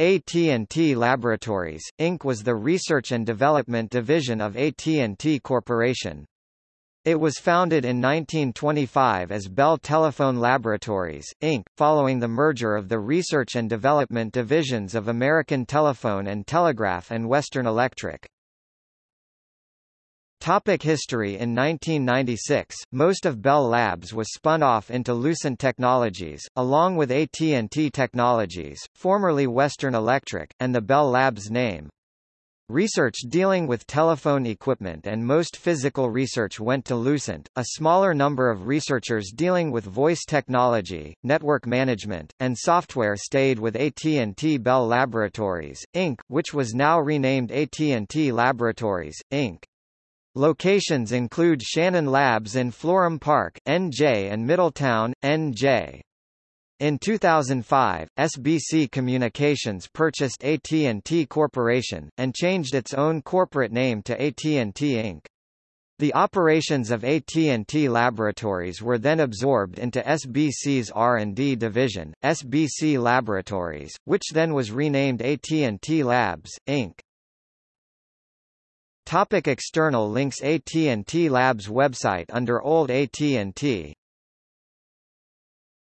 AT&T Laboratories, Inc. was the research and development division of AT&T Corporation. It was founded in 1925 as Bell Telephone Laboratories, Inc., following the merger of the research and development divisions of American Telephone and Telegraph and Western Electric. Topic history In 1996, most of Bell Labs was spun off into Lucent Technologies, along with AT&T Technologies, formerly Western Electric, and the Bell Labs name. Research dealing with telephone equipment and most physical research went to Lucent. A smaller number of researchers dealing with voice technology, network management, and software stayed with AT&T Bell Laboratories, Inc., which was now renamed AT&T Laboratories, Inc. Locations include Shannon Labs in Florham Park, NJ and Middletown, NJ. In 2005, SBC Communications purchased AT&T Corporation, and changed its own corporate name to AT&T Inc. The operations of AT&T Laboratories were then absorbed into SBC's R&D division, SBC Laboratories, which then was renamed AT&T Labs, Inc. Topic external links AT&T Labs website Under old AT&T